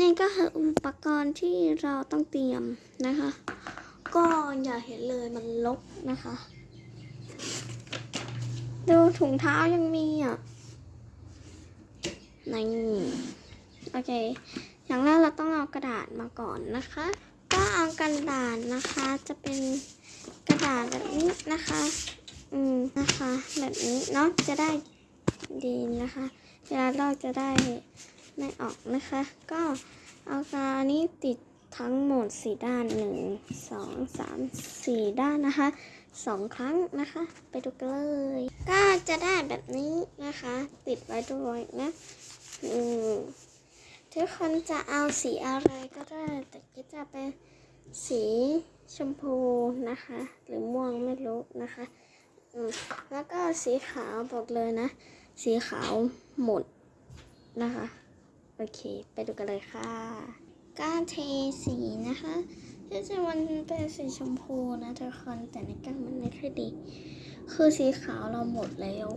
นี่ก็คืออุปกรณ์ที่เราต้องเตรียมนะคะ ก็อย่าเห็นเลยมันลกนะคะ ดูถุงเท้ายังมีอะนี่โอเค อย่างแรกเราต้องเอากระดาษมาก่อนนะคะ ก็เอากระดาษนะคะ จะเป็นกระดาษแบบนี้นะคะ อืมนะคะ แบบนี้เนาะจะได้ดีนะคะ เวลาลอกจะได้ ไม่ออกนะคะ ก็เอากานี้ติดทั้งหมดสี่ด้านหนึ่งสองสามสี่ด้านนะคะสองครั้งนะคะ ไปดูกันเลย ก็จะได้แบบนี้นะคะ ติดไว้ด้วยนะอืมทุกคนจะเอาสีอะไรก็ได้ แต่ก็จะเป็นสีชมพูนะคะ หรือม่วงไม่รู้นะคะอืมแล้วก็สีขาวบอกเลยนะ สีขาวหมดนะคะ อเค ไปดูกันเลยค่ะก้าเทสีนะคะที่จริงมันเป็นสีชมพูนะทุกคนแต่ในกล้องมันไม่ค่อยดี คือสีขาวเราหมดแล้ว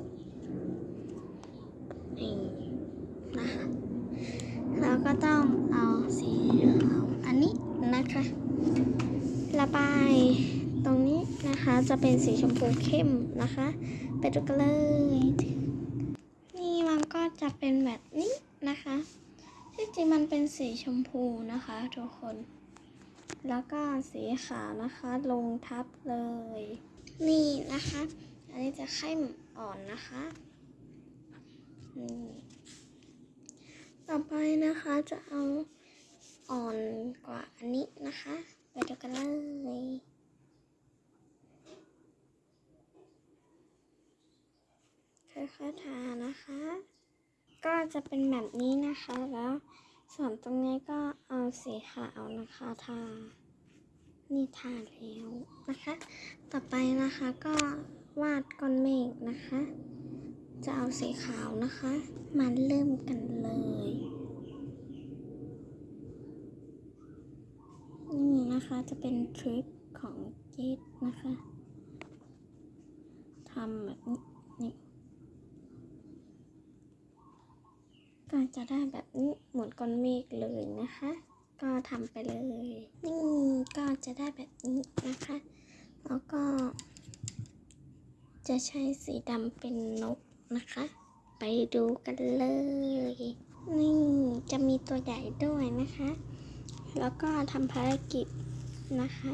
นี่นะคะแล้วก็ต้องเอาสีขาวอันนี้นะคะ ระบายตรงนี้นะคะจะเป็นสีชมพูเข้มนะคะ ไปดูกันเลย นี่มันก็จะเป็นแบบนี้นะคะ ที่จริงมันเป็นสีชมพูนะคะทุกคน แล้วก็สีขาวนะคะ ลงทับเลย นี่นะคะ อันนี้จะเข้มอ่อนนะคะนี่ต่อไปนะคะจะเอาอ่อนกว่าอันนี้นะคะ ไปดูกันเลยค่อยๆทานะคะ จะเป็นแบบนี้นะคะ แล้ว ส่วนตรงนี้ก็เอาสีขาวนะคะทา นี่ทาแล้วนะคะ ต่อไปนะคะก็วาดก้อนเมฆนะคะ จะเอาสีขาวนะคะ มาเริ่มกันเลยนี่นะคะจะเป็นทริคของเกดนะคะทำแบบนี้นี่ ก็ จะได้แบบนี้หมือนก้อนเมฆเลยนะคะ ก็ทำไปเลยนี่ก็จะได้แบบนี้นะคะ แล้วก็ จะใช้สีดำเป็นนกนะคะ ไปดูกันเลย นี่จะมีตัวใหญ่ด้วยนะคะ แล้วก็ทำภารกิจนะคะ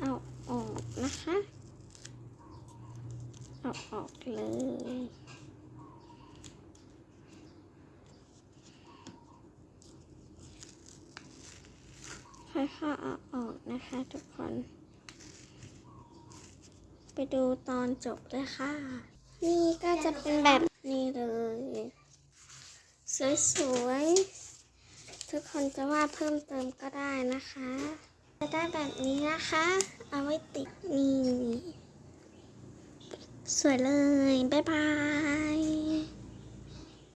เอาออกนะคะ เอาออกเลย ค่อยๆเอาออกนะคะทุกคน ไปดูตอนจบเลยค่ะ นี่ก็จะเป็นแบบนี้เลย สวยๆ ทุกคนจะวาดเพิ่มเติมก็ได้นะคะ จะได้แบบนี้นะคะ เอาไว้ติดนี่ สวยเลย บ๊ายบาย